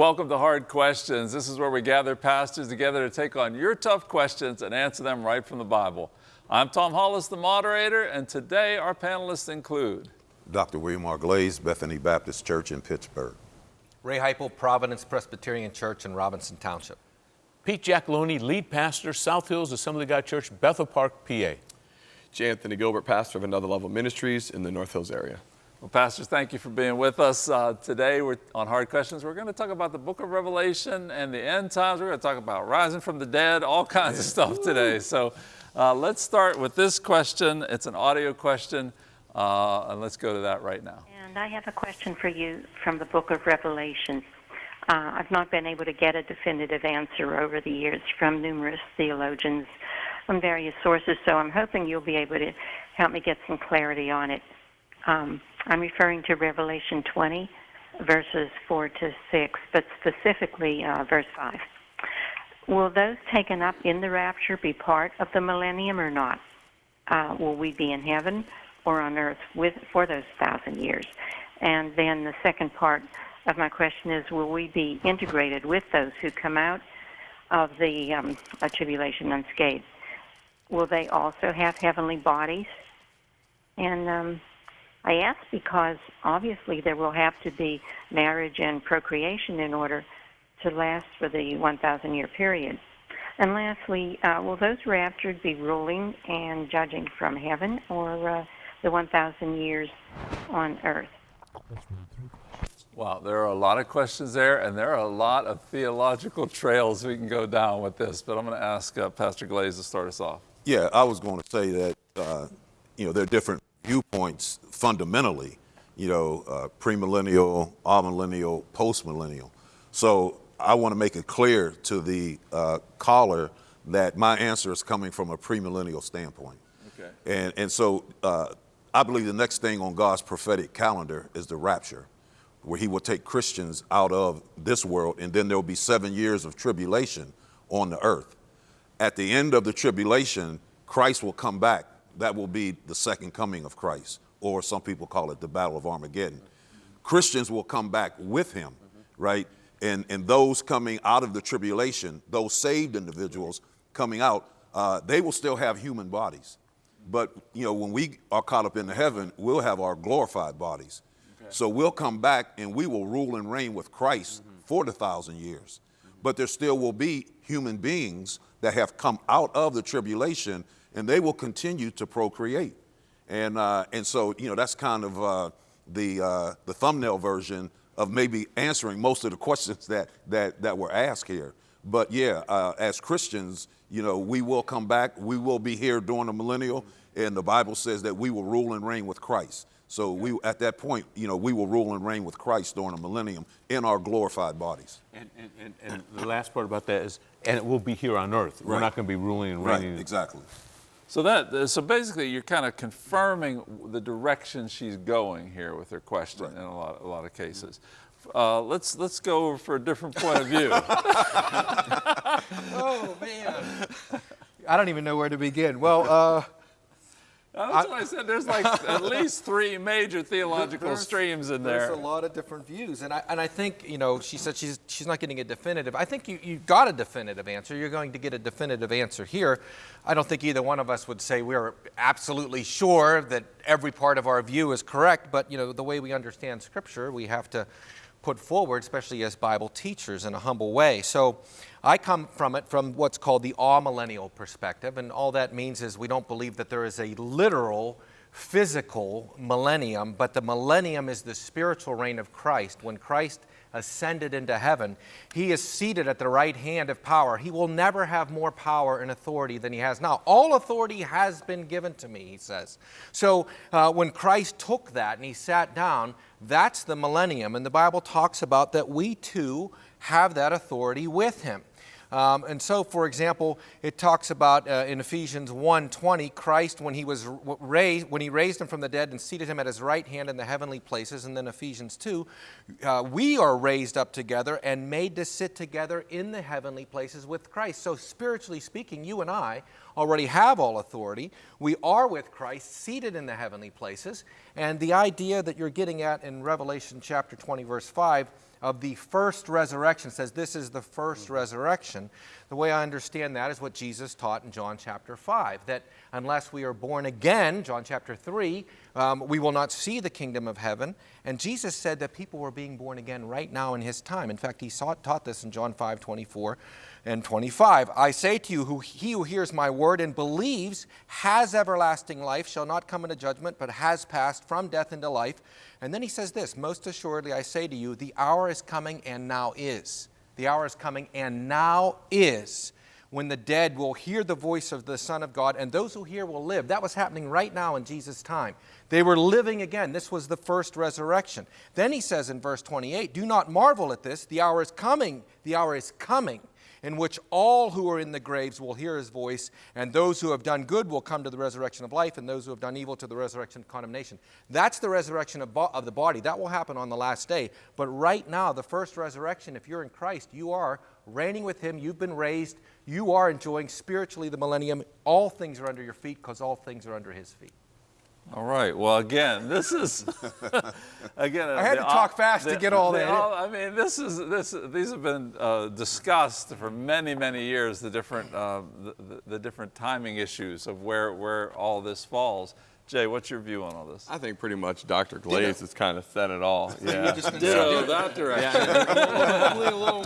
Welcome to Hard Questions. This is where we gather pastors together to take on your tough questions and answer them right from the Bible. I'm Tom Hollis, the moderator, and today our panelists include Dr. William R. Glaze, Bethany Baptist Church in Pittsburgh. Ray Heipel, Providence Presbyterian Church in Robinson Township. Pete Jackaloni, lead pastor, South Hills Assembly of God Church, Bethel Park, PA. J. Anthony Gilbert, pastor of Another Level Ministries in the North Hills area. Well, pastors, thank you for being with us. Uh, today we're on Hard Questions. We're going to talk about the book of Revelation and the end times. We're going to talk about rising from the dead, all kinds of stuff today. So uh, let's start with this question. It's an audio question, uh, and let's go to that right now. And I have a question for you from the book of Revelation. Uh, I've not been able to get a definitive answer over the years from numerous theologians from various sources, so I'm hoping you'll be able to help me get some clarity on it. Um, I'm referring to Revelation 20, verses 4 to 6, but specifically uh, verse 5. Will those taken up in the rapture be part of the millennium or not? Uh, will we be in heaven or on earth with for those thousand years? And then the second part of my question is, will we be integrated with those who come out of the um, tribulation unscathed? Will they also have heavenly bodies? And um, I ask because obviously there will have to be marriage and procreation in order to last for the 1,000 year period. And lastly, uh, will those raptured be ruling and judging from heaven or uh, the 1,000 years on earth? Wow, there are a lot of questions there, and there are a lot of theological trails we can go down with this. But I'm going to ask uh, Pastor Glaze to start us off. Yeah, I was going to say that, uh, you know, there are different viewpoints fundamentally, you know, uh, premillennial, amillennial, postmillennial. So I want to make it clear to the uh, caller that my answer is coming from a premillennial standpoint. Okay. And, and so uh, I believe the next thing on God's prophetic calendar is the rapture, where he will take Christians out of this world, and then there will be seven years of tribulation on the earth. At the end of the tribulation, Christ will come back. That will be the second coming of Christ, or some people call it the Battle of Armageddon. Christians will come back with him, right? And, and those coming out of the tribulation, those saved individuals coming out, uh, they will still have human bodies. But you know, when we are caught up in the heaven, we'll have our glorified bodies. Okay. So we'll come back and we will rule and reign with Christ mm-hmm. for the thousand years. Mm-hmm. But there still will be human beings that have come out of the tribulation and they will continue to procreate. And, uh, and so, you know, that's kind of uh, the, uh, the thumbnail version of maybe answering most of the questions that, that, that were asked here. But yeah, uh, as Christians, you know, we will come back. We will be here during the millennial, and the Bible says that we will rule and reign with Christ. So we, at that point, you know, we will rule and reign with Christ during the millennium in our glorified bodies. And, and, and, and the last part about that is, and it will be here on earth. We're not going to be ruling and reigning. Right, exactly. So that so basically you're kind of confirming the direction she's going here with her question right. in a lot a lot of cases. Uh, let's let's go for a different point of view. oh man, I don't even know where to begin. Well. Uh, that's I, what I said. There's like at least three major theological streams in there. There's a lot of different views, and I and I think you know she said she's she's not getting a definitive. I think you you got a definitive answer. You're going to get a definitive answer here. I don't think either one of us would say we're absolutely sure that every part of our view is correct. But you know the way we understand Scripture, we have to put forward, especially as Bible teachers, in a humble way. So. I come from it from what's called the amillennial perspective, and all that means is we don't believe that there is a literal physical millennium, but the millennium is the spiritual reign of Christ. When Christ ascended into heaven, he is seated at the right hand of power. He will never have more power and authority than he has now. All authority has been given to me, he says. So uh, when Christ took that and he sat down, that's the millennium. And the Bible talks about that we too have that authority with him. Um, and so, for example, it talks about uh, in Ephesians 1:20, Christ when he was raised, when he raised him from the dead and seated him at his right hand in the heavenly places. And then Ephesians 2, uh, we are raised up together and made to sit together in the heavenly places with Christ. So, spiritually speaking, you and I already have all authority. We are with Christ, seated in the heavenly places. And the idea that you're getting at in Revelation chapter 20, verse 5 of the first resurrection. Says this is the 1st mm-hmm. resurrection. The way I understand that is what Jesus taught in John chapter 5 that unless we are born again, John chapter 3, um, we will not see the kingdom of heaven. And Jesus said that people were being born again right now in his time. In fact, he saw, taught this in John 5 24 and 25. I say to you, who, he who hears my word and believes has everlasting life, shall not come into judgment, but has passed from death into life. And then he says this Most assuredly, I say to you, the hour is coming and now is. The hour is coming and now is when the dead will hear the voice of the Son of God, and those who hear will live. That was happening right now in Jesus' time. They were living again. This was the first resurrection. Then he says in verse 28 Do not marvel at this. The hour is coming. The hour is coming in which all who are in the graves will hear his voice, and those who have done good will come to the resurrection of life, and those who have done evil to the resurrection of condemnation. That's the resurrection of, bo- of the body. That will happen on the last day. But right now, the first resurrection, if you're in Christ, you are reigning with him. You've been raised. You are enjoying spiritually the millennium. All things are under your feet because all things are under his feet. All right. Well, again, this is again. I had the- to talk fast to get all the- that in. I mean, this is this. These have been uh, discussed for many, many years. The different uh, the, the, the different timing issues of where where all this falls. Jay, what's your view on all this? I think pretty much Dr. Glaze has kind of said it all. Yeah. Ditto that direction. Ditto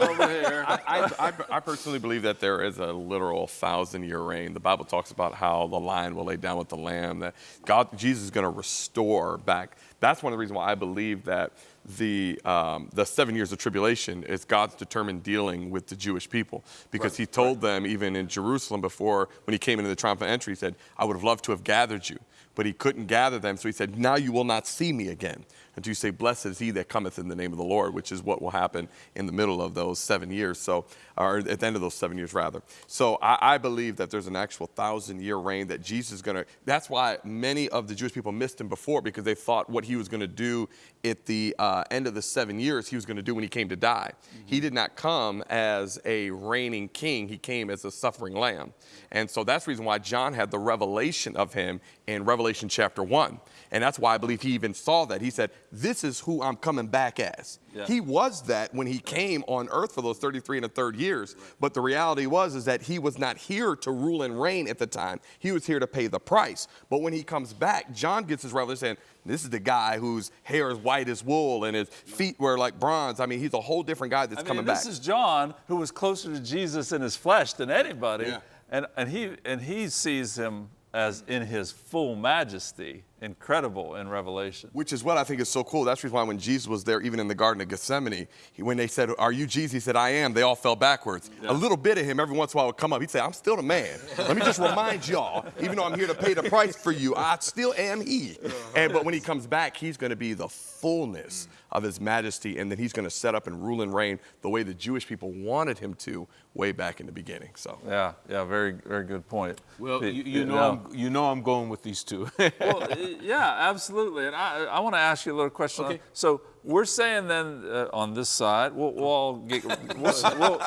over here. I, I, I personally believe that there is a literal thousand year reign. The Bible talks about how the lion will lay down with the lamb, that God, Jesus is going to restore back. That's one of the reasons why I believe that the, um, the seven years of tribulation is God's determined dealing with the Jewish people. Because he told them, even in Jerusalem before, when he came into the triumphant entry, he said, I would have loved to have gathered you. But he couldn't gather them, so he said, Now you will not see me again until you say, Blessed is he that cometh in the name of the Lord, which is what will happen in the middle of those seven years. So, or at the end of those seven years, rather. So I, I believe that there's an actual thousand year reign that Jesus is going to. That's why many of the Jewish people missed him before because they thought what he was going to do at the uh, end of the seven years, he was going to do when he came to die. He did not come as a reigning king, he came as a suffering lamb. And so that's the reason why John had the revelation of him in Revelation chapter 1. And that's why I believe he even saw that. He said, This is who I'm coming back as. Yeah. He was that when he came on earth for those 33 and a third years. But the reality was is that he was not here to rule and reign at the time. He was here to pay the price. But when he comes back, John gets his revelation saying, this is the guy whose hair is white as wool and his feet were like bronze. I mean, he's a whole different guy that's I mean, coming this back. is John, who was closer to Jesus in his flesh than anybody, Yeah. and and he and he sees him as in his full majesty, incredible in Revelation. Which is what I think is so cool. That's the reason why when Jesus was there, even in the Garden of Gethsemane, he, when they said, Are you Jesus? He said, I am. They all fell backwards. A little bit of him every once in a while would come up. He'd say, I'm still the man. Let me just remind y'all, even though I'm here to pay the price for you, I still am he. And but when he comes back, he's going to be the fullness of his majesty, and then he's going to set up and rule and reign the way the Jewish people wanted him to way back in the beginning. So Yeah, yeah, very very good point. Well, The- you, you the- know, now- I'm, you know I'm going with these two. well, y- yeah, absolutely. And I, I want to ask you a little question. Okay. So we're saying then uh, on this side, we'll, we'll all get, we'll, we'll, we'll,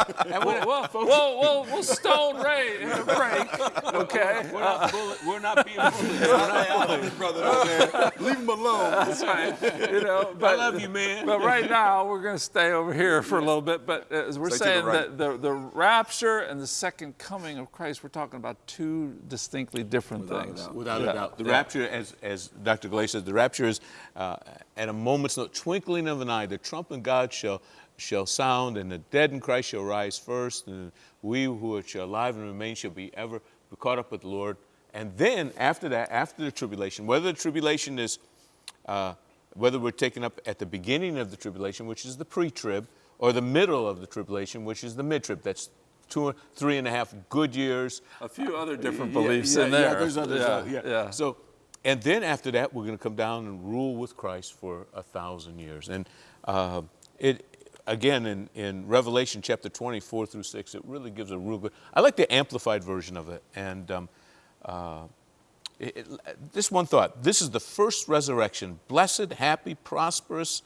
we'll, we'll, we'll, we'll stone Ray in a break, okay? we're, not bullet, we're not being bullied. leave him alone. That's right. You know, I love you, man. but right now we're going to stay over here for a little bit. But uh, as we're Stay to the saying right. that the, the rapture and the second coming of Christ, we're talking about two distinctly different things. Without Yeah, a doubt. The yeah. rapture, as, as Dr. Glaze says, the rapture is uh, at a moment's no- twinkling of an eye. The trump of God shall, shall sound, and the dead in Christ shall rise first, and we who are alive and remain shall be ever be caught up with the Lord. And then after that, after the tribulation, whether the tribulation is, uh, whether we're taken up at the beginning of the tribulation, which is the pre-trib, or the middle of the tribulation, which is the mid-trib. That's two, three and a half good years. A few other different beliefs yeah, in there. Yeah, there's others. Yeah, yeah. yeah. So, and then after that, we're going to come down and rule with Christ for a thousand years. And uh, it again in, in Revelation chapter 24 through 6, it really gives a real good. I like the amplified version of it. And um, uh, it, it- this one thought: this is the first resurrection. Blessed, happy, prosperous,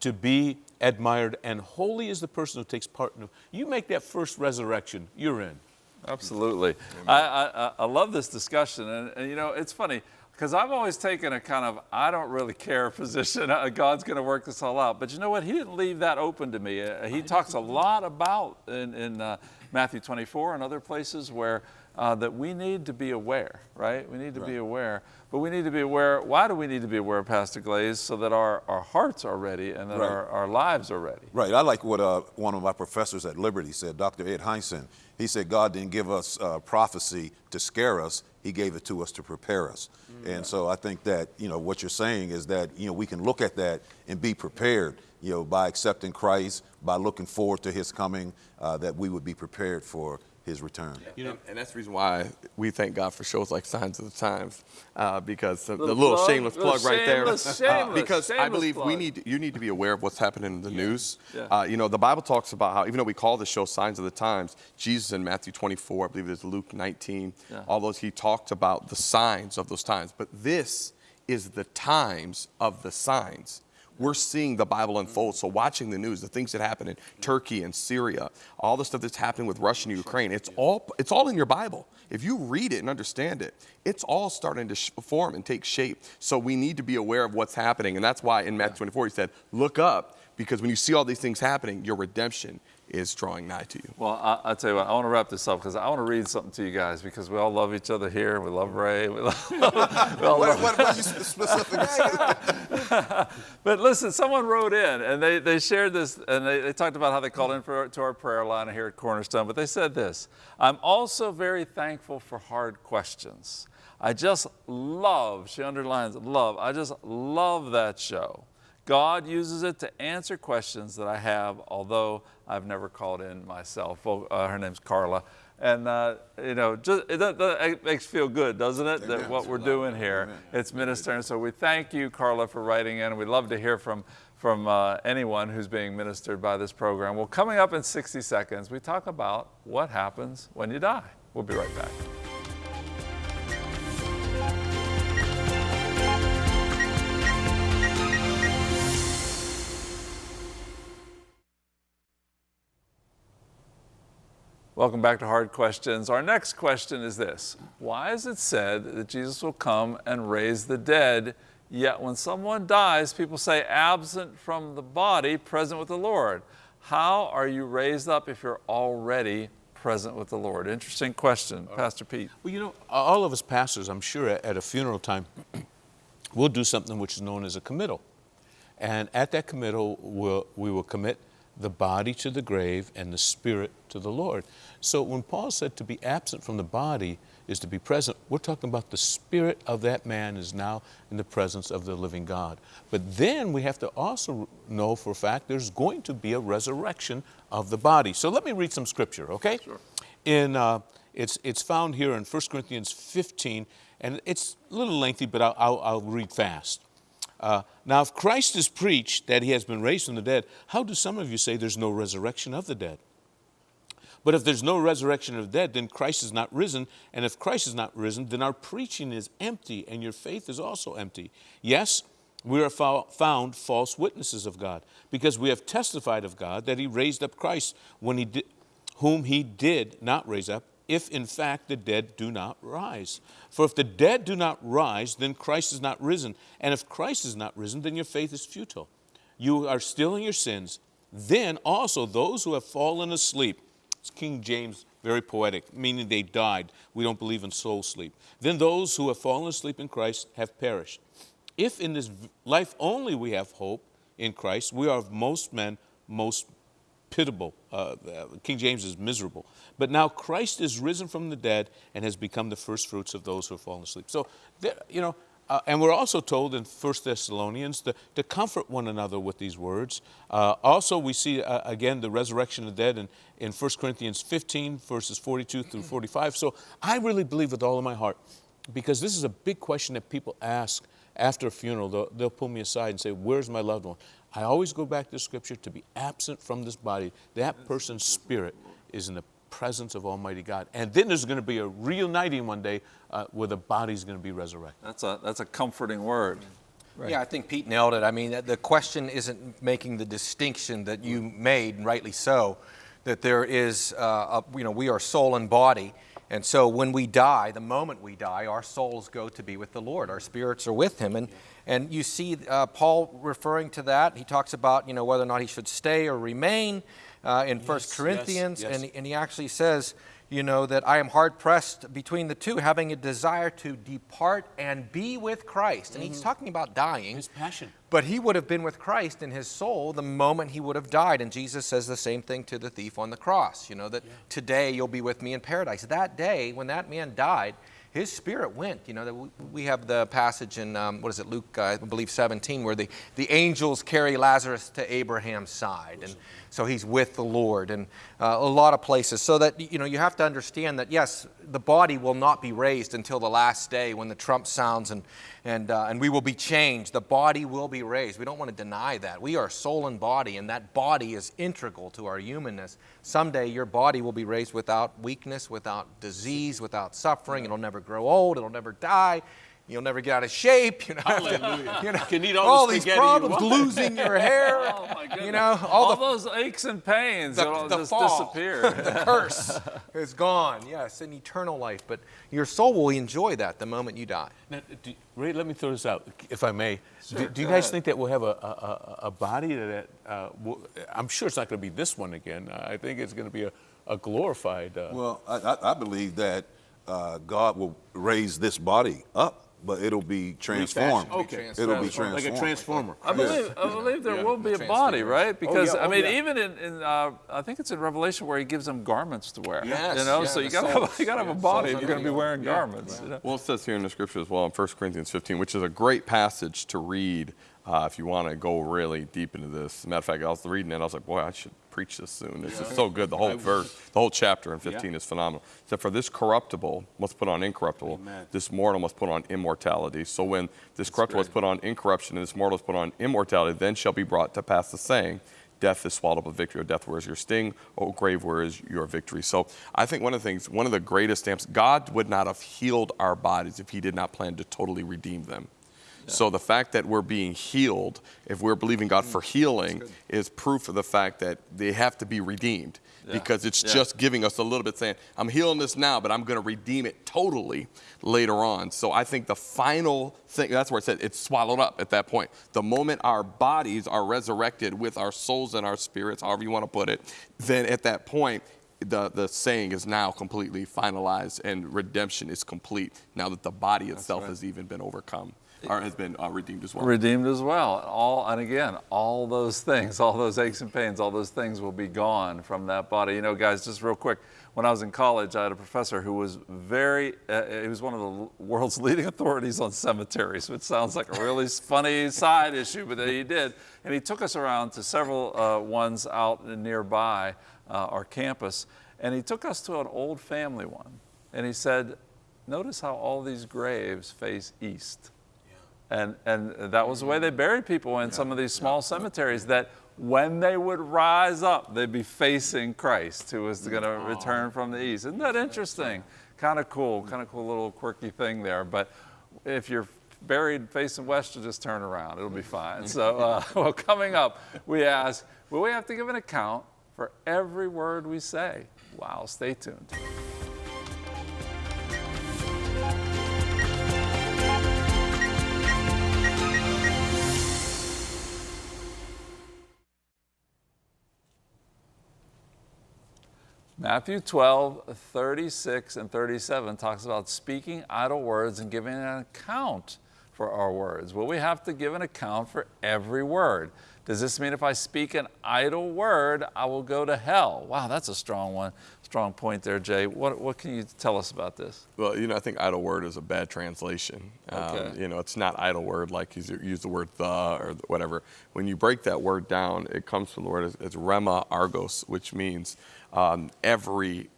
to be admired, and holy is the person who takes part in it. You make that first resurrection, you're in. Absolutely. I, I, I love this discussion. And, and, you know, it's funny. Because I've always taken a kind of I don't really care position. Uh, God's going to work this all out. But you know what? He didn't leave that open to me. Uh, he talks a lot about in, in uh, Matthew 24 and other places where uh, that we need to be aware, right? We need to be aware. But we need to be aware. Why do we need to be aware, Pastor Glaze? So that our, our hearts are ready and that Right. our, our lives are ready. Right. I like what uh, one of my professors at Liberty said, Dr. Ed Hindson. He said God didn't give us uh, prophecy to scare us; He gave it to us to prepare us. And so I think that you know what you're saying is that you know we can look at that and be prepared. You know, by accepting Christ, by looking forward to His coming, uh, that we would be prepared for His return. You know, and, and that's the reason why we thank God for shows like Signs of the Times, uh, because the, the Little little plug, shameless little plug right there. shameless, Uh, shameless, because I shameless believe we need you need to be aware of what's happening in the news. Yeah. Uh, you know, the Bible talks about how even though we call the show Signs of the Times, Jesus in Matthew 24, I believe it's Luke 19, Yeah. all those he talked about the signs of those times. But this is the times of the signs. We're seeing the Bible unfold. So watching the news, the things that happen in Turkey and Syria, all the stuff that's happening with Russia and Ukraine, it's all it's all in your Bible. If you read it and understand it, it's all starting to sh- form and take shape. So we need to be aware of what's happening, and that's why in Matthew 24 he said, "Look up, because when you see all these things happening, your redemption is drawing nigh to you." Well, I, I'll tell you what, I want to wrap this up because I want to read something to you guys because we all love each other here. We love Ray. We, love, we all What, love what, what are you specific? But listen, someone wrote in and they, they shared this and they, they talked about how they called in for, to our prayer line here at Cornerstone. But they said this I'm also very thankful for hard questions. I just love, she underlines love, I just love that show. God uses it to answer questions that I have, although I've never called in myself. Well, uh, her name's Carla. And, uh, you know, just, it, that, that makes feel good, doesn't it? That what we're doing here, it's ministering. So we thank you, Carla, for writing in. We'd love to hear from, from uh, anyone who's being ministered by this program. Well, coming up in 60 seconds, we talk about what happens when you die. We'll be right back. Welcome back to Hard Questions. Our next question is this Why is it said that Jesus will come and raise the dead, yet when someone dies, people say absent from the body, present with the Lord? How are you raised up if you're already present with the Lord? Interesting question, uh, Pastor Pete. Well, you know, all of us pastors, I'm sure, at- at a funeral time, we'll do something which is known as a committal. And at that committal, we'll, we will commit the body to the grave and the spirit to the Lord. So when Paul said to be absent from the body is to be present, we're talking about the spirit of that man is now in the presence of the living God. But then we have to also know for a fact there's going to be a resurrection of the body. So let me read some scripture, okay? Sure. In, uh, it's, it's found here in 1 Corinthians 15, and it's a little lengthy, but I'll, I'll, I'll read fast. Uh, now, if Christ is preached that he has been raised from the dead, how do some of you say there's no resurrection of the dead? But if there's no resurrection of the dead, then Christ is not risen. And if Christ is not risen, then our preaching is empty and your faith is also empty. Yes, we are fo- found false witnesses of God because we have testified of God that he raised up Christ when he whom he did not raise up, if in fact the dead do not rise. For if the dead do not rise, then Christ is not risen. And if Christ is not risen, then your faith is futile. You are still in your sins. Then also those who have fallen asleep, it's King James, very poetic, meaning they died. We don't believe in soul sleep. Then those who have fallen asleep in Christ have perished. If in this life only we have hope in Christ, we are of most men most pitiable. Uh, uh, King James is miserable. But now Christ is risen from the dead and has become the first fruits of those who have fallen asleep. So, there, you know, uh, and we're also told in 1 Thessalonians to, to comfort one another with these words. Uh, also, we see uh, again the resurrection of the dead in, in 1 Corinthians 15, verses 42 through 45. So I really believe with all of my heart, because this is a big question that people ask after a funeral. They'll, they'll pull me aside and say, Where's my loved one? I always go back to Scripture to be absent from this body. That person's spirit is in the presence of Almighty God. And then there's going to be a reuniting one day uh, where the body's going to be resurrected. That's a, that's a comforting word. Yeah, I think Pete nailed it. I mean, the question isn't making the distinction that you made, and rightly so, that there is, uh, a, you know, we are soul and body, And so when we die, the moment we die, our souls go to be with the Lord. Our spirits are with Him. And, and you see uh, Paul referring to that. He talks about, you know, whether or not he should stay or remain uh, in First yes, Corinthians. yes. And, and he actually says, you know, that I am hard pressed between the two, having a desire to depart and be with Christ. And he's talking about dying. His passion. But he would have been with Christ in his soul the moment he would have died. And Jesus says the same thing to the thief on the cross, you know, that today you'll be with me in paradise. That day, when that man died, his spirit went. You know, we have the passage in, um, what is it, Luke, uh, I believe 17, where the, the angels carry Lazarus to Abraham's side. And so he's with the Lord and uh, a lot of places. So that, you know, you have to understand that, yes, the body will not be raised until the last day when the trump sounds and, and, uh, and we will be changed. The body will be raised. We don't want to deny that. We are soul and body, and that body is integral to our humanness. Someday your body will be raised without weakness, without disease, without suffering. It'll never grow old, it'll never die. You'll never get out of shape. You know, Hallelujah. you know, Can eat all all the these spaghetti you problems—losing your hair. Oh my goodness. You know, all all, the- those aches and pains the, will the just fall, disappear. the curse is gone. Yes, an eternal life. But your soul will enjoy that the moment you die. Now, do, Ray, let me throw this out, if I may. do, do you guys ahead. think that we'll have a, a, a, a body that, uh, will, I'm sure it's not going to be this one again. I think it's going to be a, a glorified. Uh, Well, I, I, I believe that uh, God will raise this body up, but it'll be transformed. okay. It'll be Transformed. Like a transformer. I believe, I believe there Yeah. will be a body, right? Because yeah, I oh, mean, yeah. even in, in uh, I think it's in Revelation where he gives them garments to wear. Yes, you know, yeah, so you got to have, you got to have a body if you're going to be undergo. wearing garments. you know? Well, it says here in the scripture as well in 1 Corinthians 15, which is a great passage to read uh, if you want to go really deep into this. Matter of fact, I was reading it, I was like, boy, I should preach this soon. This is so good. The whole verse, the whole chapter in 15 Yeah. is phenomenal. Except for this corruptible must put on incorruptible, Amen. this mortal must put on immortality. So when this corruptible is put on incorruption and this mortal is put on immortality, then shall be brought to pass the saying, Death is swallowed up with victory. O death, where is your sting? O grave, where is your victory? So I think one of the things, one of the greatest stamps, God would not have healed our bodies if He did not plan to totally redeem them. So the fact that we're being healed, if we're believing God for healing, is proof of the fact that they have to be redeemed. Because it's Yeah. just giving us a little bit saying, I'm healing this now, but I'm going to redeem it totally later on. So I think the final thing, that's where it said it's swallowed up at that point. The moment our bodies are resurrected with our souls and our spirits, however you want to put it, then at that point, the, the saying is now completely finalized and redemption is complete now that the body itself has even been overcome or has been uh, redeemed as well. redeemed as well. All and again, all those things, all those aches and pains, all those things will be gone from that body. You know, guys, just real quick. When I was in college, I had a professor who was very, uh, he was one of the world's leading authorities on cemeteries, which sounds like a really funny side issue, but he did. And he took us around to several uh, ones out nearby uh, our campus, and he took us to an old family one. And he said, Notice how all these graves face east. And, and that was the way they buried people in some of these small cemeteries that when they would rise up, they'd be facing Christ who was going to return from the east. Isn't that interesting? Kind of cool, kind of cool little quirky thing there. But if you're buried facing west, you just turn around. It'll be fine. So, uh, well, coming up, we ask, will we have to give an account for every word we say? Wow, stay tuned. Matthew 12, 36 and 37 talks about speaking idle words and giving an account for our words. Well, we have to give an account for every word. Does this mean if I speak an idle word, I will go to hell? Wow, that's a strong one. Strong point there, Jay. What, what can you tell us about this? Well, you know, I think idle word is a bad translation. Um, Okay. you know, it's not idle word like you use the word the or whatever. When you break that word down, it comes from the word, it's rema argos, which means um, every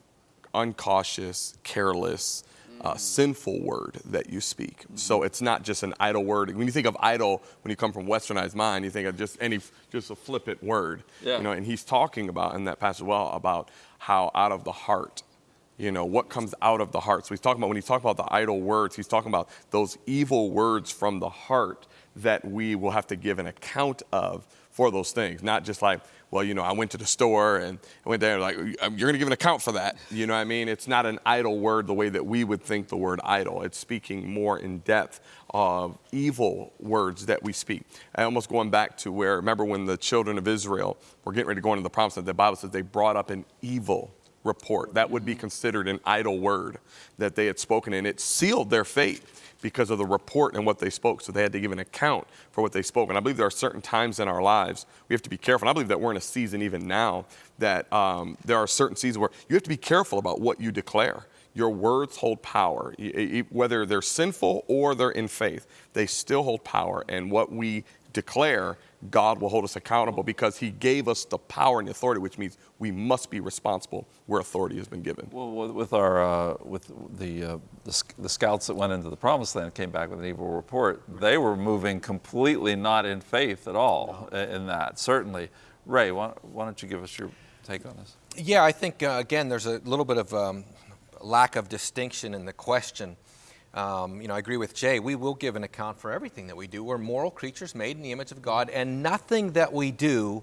uncautious, careless, uh, sinful word that you speak. So it's not just an idle word. When you think of idle, when you come from westernized mind, you think of just any, just a flippant word. Yeah. You know, and he's talking about in that passage as well about how out of the heart You know, what comes out of the heart. So he's talking about when he's talking about the idle words, he's talking about those evil words from the heart that we will have to give an account of for those things. Not just like, well, you know, I went to the store and I went there, like, um, you're going to give an account for that. You know what I mean? It's not an idle word the way that we would think the word idle. It's speaking more in depth of evil words that we speak. I almost going back to where, remember when the children of Israel were getting ready to go into the promised land, the Bible says they brought up an evil report. That would be considered an idle word that they had spoken, and it sealed their fate because of the report and what they spoke. So they had to give an account for what they spoke. And I believe there are certain times in our lives we have to be careful. And I believe that we're in a season even now that um, there are certain seasons where you have to be careful about what you declare. Your words hold power, whether they're sinful or they're in faith, they still hold power. And what we declare God will hold us accountable because He gave us the power and the authority, which means we must be responsible where authority has been given. Well, with our uh, with the, uh, the, the scouts that went into the promised land came back with an evil report, they were moving completely not in faith at all no. in that. Certainly, Ray, why, why, don't you give us your take on this? Yeah, I think uh, again there's a little bit of um, lack of distinction in the question. Um, you know, I agree with Jay. We will give an account for everything that we do. We're moral creatures made in the image of God, and nothing that we do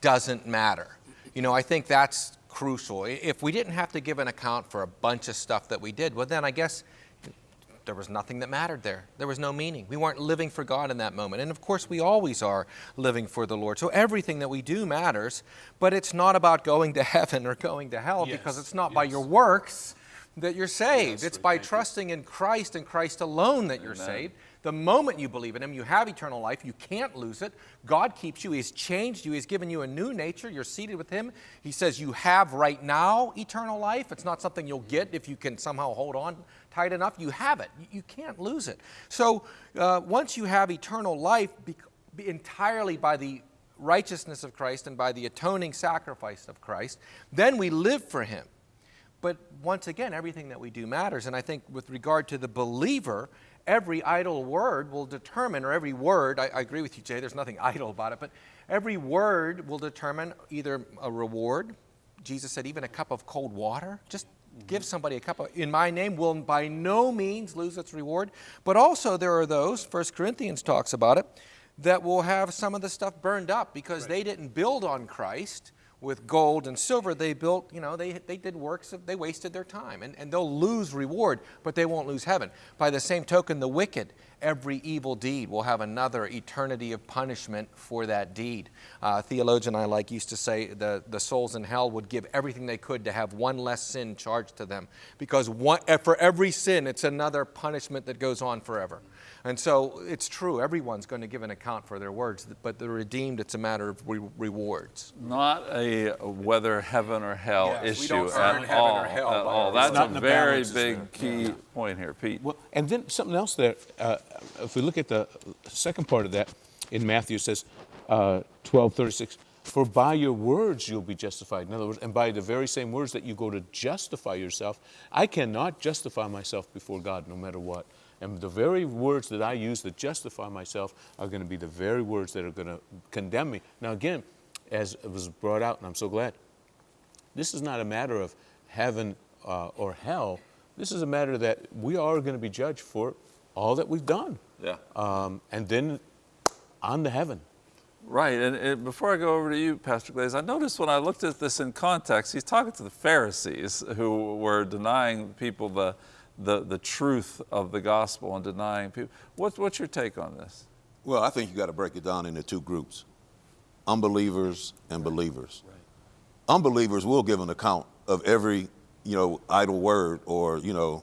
doesn't matter. You know, I think that's crucial. If we didn't have to give an account for a bunch of stuff that we did, well, then I guess there was nothing that mattered there. There was no meaning. We weren't living for God in that moment. And of course, we always are living for the Lord. So everything that we do matters, but it's not about going to heaven or going to hell yes. because it's not yes. by your works that you're saved. Yes, it's by trusting in Christ and Christ alone that you're Amen. saved. The moment you believe in Him, you have eternal life. You can't lose it. God keeps you. He's changed you. He's given you a new nature. You're seated with Him. He says you have right now eternal life. It's not something you'll get if you can somehow hold on tight enough. You have it. You can't lose it. So uh, once you have eternal life be, be entirely by the righteousness of Christ and by the atoning sacrifice of Christ, then we live for Him. But once again, everything that we do matters. And I think with regard to the believer, every idle word will determine, or every word, I, I, agree with you, Jay, there's nothing idle about it, but every word will determine either a reward. Jesus said, even a cup of cold water, just give somebody a cup of, in my name will by no means lose its reward. But also there are those, First Corinthians talks about it, that will have some of the stuff burned up because right. they didn't build on Christ with gold and silver, they built, you know, they, they did works, of, they wasted their time. And, and they'll lose reward, but they won't lose heaven. By the same token, the wicked, every evil deed will have another eternity of punishment for that deed. Uh, theologian I like used to say the, the souls in hell would give everything they could to have one less sin charged to them because one, for every sin, it's another punishment that goes on forever. And so it's true, everyone's going to give an account for their words, but the redeemed, it's a matter of re rewards. Not a whether heaven or hell yes, issue at all. Hell, At all. That's a very big key yeah. point here, Pete. Well, and then something else there, uh, if we look at the second part of that in Matthew, it says uh, 12, 36, for by your words you'll be justified. In other words, and by the very same words that you go to justify yourself, I cannot justify myself before God no matter what. And the very words that I use to justify myself are going to be the very words that are going to condemn me. Now, again, as it was brought out, and I'm so glad, this is not a matter of heaven uh, or hell. This is a matter that we are going to be judged for all that we've done. Yeah. Um, and then on to heaven. Right, and, and, before I go over to you, Pastor Glaze, I noticed when I looked at this in context, he's talking to the Pharisees who were denying people the, the, the truth of the gospel and denying people. What's, what's your take on this? Well, I think you got to break it down into two groups unbelievers and believers. Right. Unbelievers will give an account of every, you know, idle word or, you know,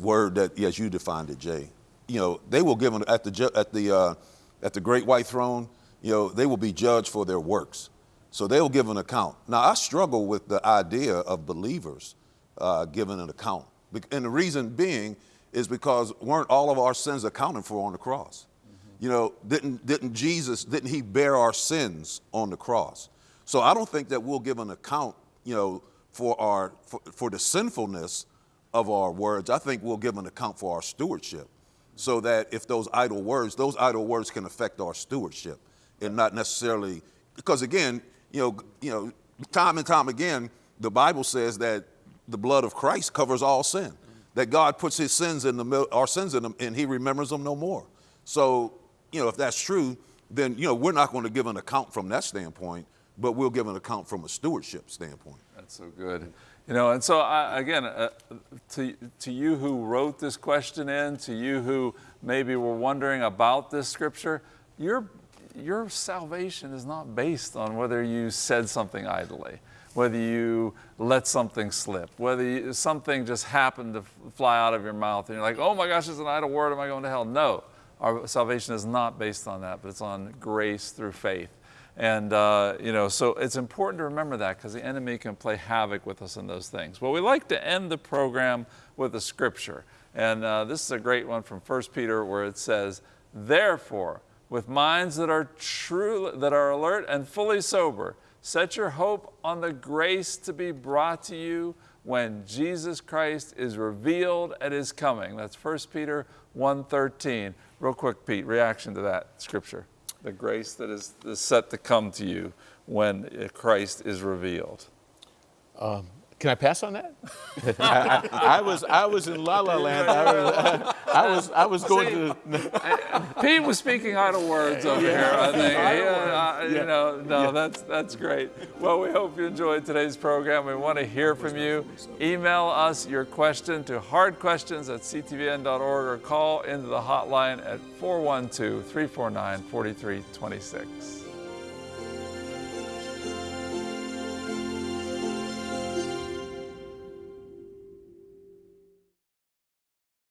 word that, yes, you defined it, Jay. You know, they will give an, at the, at the, uh, at the great white throne, you know, they will be judged for their works. So they will give an account. Now, I struggle with the idea of believers uh, giving an account and the reason being is because weren't all of our sins accounted for on the cross? Mm-hmm. You know, didn't, didn't Jesus, didn't he bear our sins on the cross? So I don't think that we'll give an account, you know, for our, for, for the sinfulness of our words. I think we'll give an account for our stewardship so that if those idle words, those idle words can affect our stewardship and not necessarily, because again, you know, you know, time and time again, the Bible says that the blood of Christ covers all sin. That God puts his sins in the our sins in them and he remembers them no more. So, you know, if that's true, then you know, we're not going to give an account from that standpoint, but we'll give an account from a stewardship standpoint. That's so good. You know, and so I, again, uh, to, to you who wrote this question in, to you who maybe were wondering about this scripture, your, your salvation is not based on whether you said something idly, whether you let something slip, whether you, something just happened to fly out of your mouth and you're like, oh my gosh, it's an idle word, am I going to hell? No, our salvation is not based on that, but it's on grace through faith. And, uh, you know, so it's important to remember that because the enemy can play havoc with us in those things. Well, we like to end the program with a scripture. And uh, this is a great one from 1 Peter where it says, Therefore, with minds that are true, that are alert and fully sober, set your hope on the grace to be brought to you when Jesus Christ is revealed at his coming. That's 1 Peter 1.13. Real quick, Pete, reaction to that scripture the grace that is, set to come to you when Christ is revealed. Um, can I pass on that? I, I, I, was I was in La La Land. I was I was, I was going See, to. Pete was speaking idle words over yeah. here. I think. Yeah, uh, you know, no, yeah. that's that's great. Well, we hope you enjoyed today's program. We want to hear from you. Email us your question to hardquestions at ctvn.org or call into the hotline at 412 349 4326.